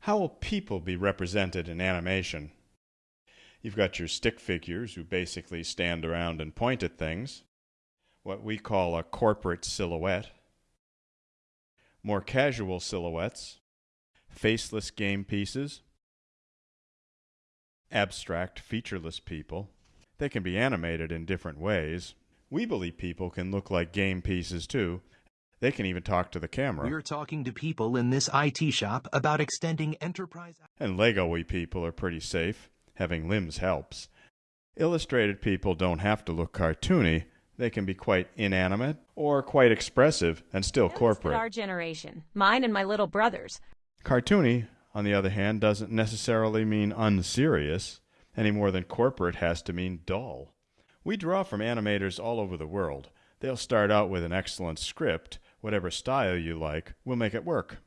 How will people be represented in animation? You've got your stick figures who basically stand around and point at things, what we call a corporate silhouette. More casual silhouettes, faceless game pieces, abstract featureless people. They can be animated in different ways. We believe people can look like game pieces too, they can even talk to the camera. We're talking to people in this IT shop about extending enterprise. And Lego-y people are pretty safe. Having limbs helps. Illustrated people don't have to look cartoony. They can be quite inanimate or quite expressive and still corporate. Our generation, mine and my little brothers. Cartoony, on the other hand, doesn't necessarily mean unserious, any more than corporate has to mean dull. We draw from animators all over the world. They'll start out with an excellent script, whatever style you like, we'll make it work.